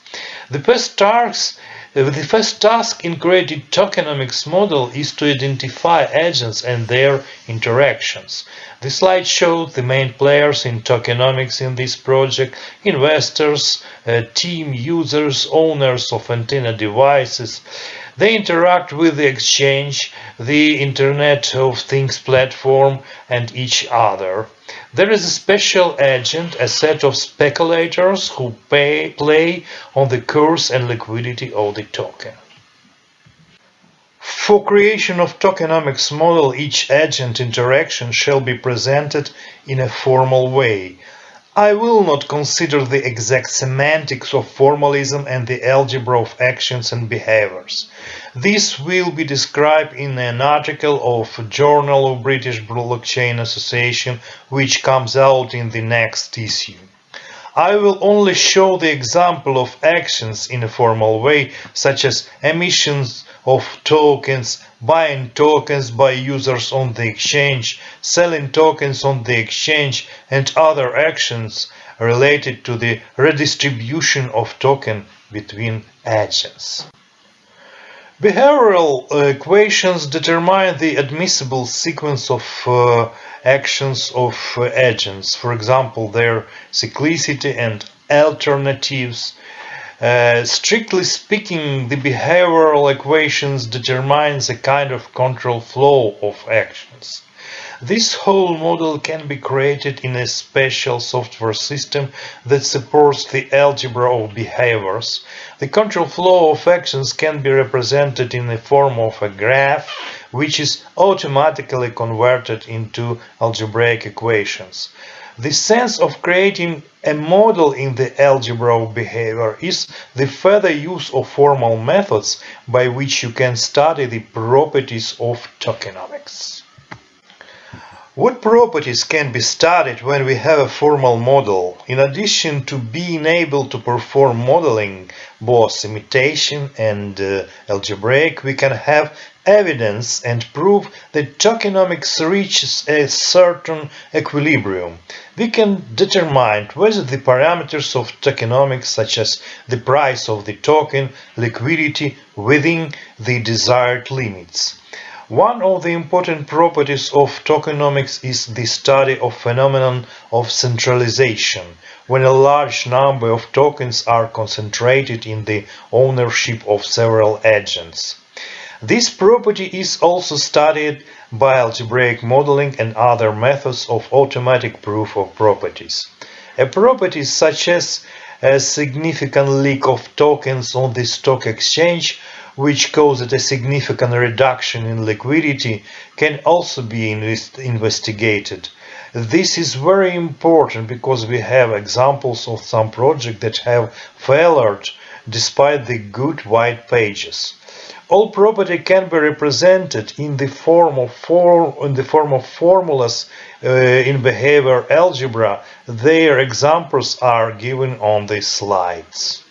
[SPEAKER 6] The first task, the first task in creating tokenomics model is to identify agents and their interactions. The slide shows the main players in tokenomics in this project, investors, uh, team users, owners of antenna devices, they interact with the exchange, the Internet of Things platform, and each other. There is a special agent, a set of speculators who pay, play on the course and liquidity of the token. For creation of tokenomics model, each agent interaction shall be presented in a formal way. I will not consider the exact semantics of formalism and the algebra of actions and behaviors. This will be described in an article of Journal of British Blockchain Association which comes out in the next issue. I will only show the example of actions in a formal way, such as emissions of tokens, buying tokens by users on the exchange, selling tokens on the exchange, and other actions related to the redistribution of token between agents. Behavioral equations determine the admissible sequence of uh, actions of uh, agents, for example, their cyclicity and alternatives. Uh, strictly speaking, the behavioral equations determines a kind of control flow of actions. This whole model can be created in a special software system that supports the algebra of behaviors. The control flow of actions can be represented in the form of a graph, which is automatically converted into algebraic equations. The sense of creating a model in the algebra of behavior is the further use of formal methods by which you can study the properties of tokenomics. What properties can be studied when we have a formal model? In addition to being able to perform modeling, both imitation and uh, algebraic, we can have evidence and prove that tokenomics reaches a certain equilibrium. We can determine whether the parameters of tokenomics, such as the price of the token, liquidity, within the desired limits. One of the important properties of tokenomics is the study of phenomenon of centralization, when a large number of tokens are concentrated in the ownership of several agents. This property is also studied by algebraic modeling and other methods of automatic proof of properties. A property such as a significant leak of tokens on the stock exchange which caused a significant reduction in liquidity, can also be invest investigated. This is very important because we have examples of some projects that have failed despite the good white pages. All property can be represented in the form of in the form of formulas uh, in behavior algebra. Their examples are given on the slides.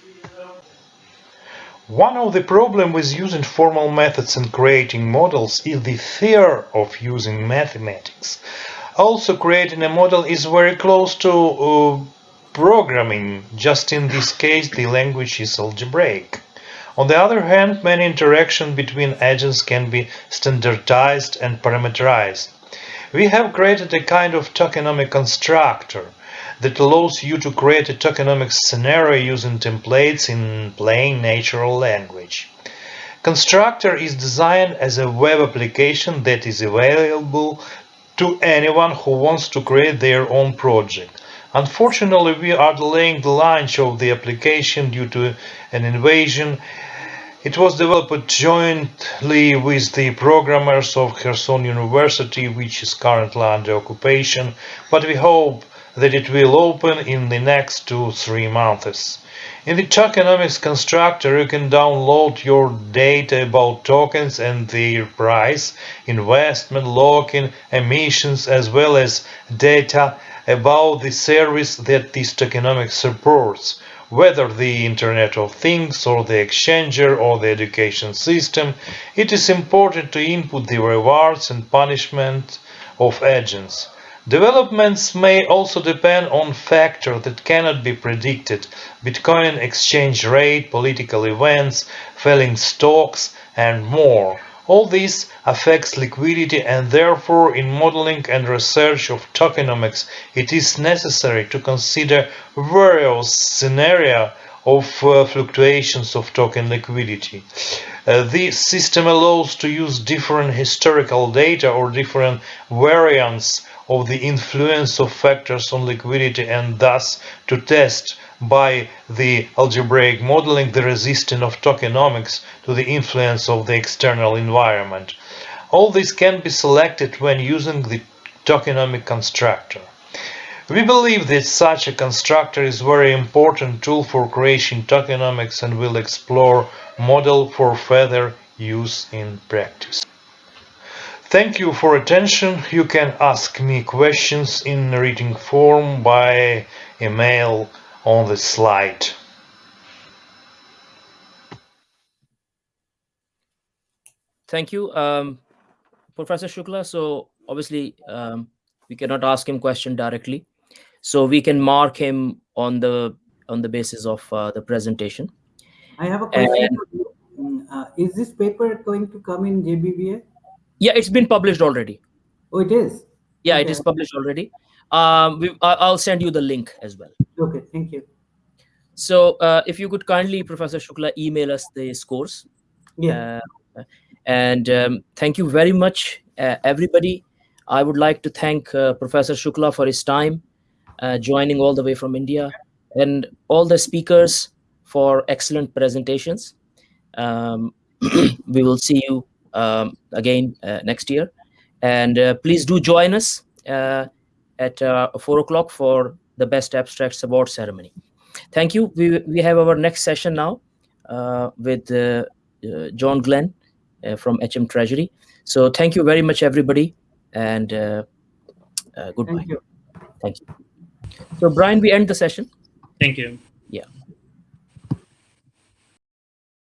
[SPEAKER 6] One of the problems with using formal methods and creating models is the fear of using mathematics. Also, creating a model is very close to uh, programming, just in this case the language is algebraic. On the other hand, many interactions between agents can be standardized and parameterized. We have created a kind of tokenomic constructor that allows you to create a tokenomic scenario using templates in plain natural language. Constructor is designed as a web application that is available to anyone who wants to create their own project. Unfortunately, we are delaying the launch of the application due to an invasion. It was developed jointly with the programmers of Kherson University, which is currently under occupation, but we hope that it will open in the next two three months. In the tokenomics constructor, you can download your data about tokens and their price, investment, lock-in, emissions, as well as data about the service that this tokenomics supports, whether the Internet of Things or the exchanger or the education system. It is important to input the rewards and punishment of agents. Developments may also depend on factors that cannot be predicted, Bitcoin exchange rate, political events, falling stocks, and more. All this affects liquidity and therefore in modeling and research of tokenomics it is necessary to consider various scenarios of uh, fluctuations of token liquidity. Uh, this system allows to use different historical data or different variants of the influence of factors on liquidity and thus to test by the algebraic modeling the resistance of tokenomics to the influence of the external environment. All this can be selected when using the tokenomic constructor. We believe that such a constructor is a very important tool for creation tokenomics and will explore model for further use in practice. Thank you for attention. You can ask me questions in written form by email on the slide.
[SPEAKER 1] Thank you, um, Professor Shukla. So obviously, um, we cannot ask him question directly, so we can mark him on the on the basis of uh, the presentation.
[SPEAKER 2] I have a question. Mm, uh, is this paper going to come in JBBA?
[SPEAKER 1] Yeah, it's been published already.
[SPEAKER 2] Oh, it is.
[SPEAKER 1] Yeah, it
[SPEAKER 2] Okay.
[SPEAKER 1] is published already. Um, we, I'll send you the link as well.
[SPEAKER 2] Okay, thank you.
[SPEAKER 1] So uh, if you could kindly, Professor Shukla, email us the scores.
[SPEAKER 2] Yeah.
[SPEAKER 1] Uh, and um, thank you very much, uh, everybody. I would like to thank uh, Professor Shukla for his time, uh, joining all the way from India, and all the speakers for excellent presentations. Um, *clears throat* we will see you um, again uh, next year. And uh, please do join us uh, at uh, 4 o'clock for the Best Abstracts Award ceremony. Thank you. We, we have our next session now uh, with uh, uh, John Glen uh, from HM Treasury. So thank you very much, everybody, and uh, uh, goodbye.
[SPEAKER 2] Thank you.
[SPEAKER 1] Thank you. So, Brian, we end the session.
[SPEAKER 4] Thank you.
[SPEAKER 1] Yeah.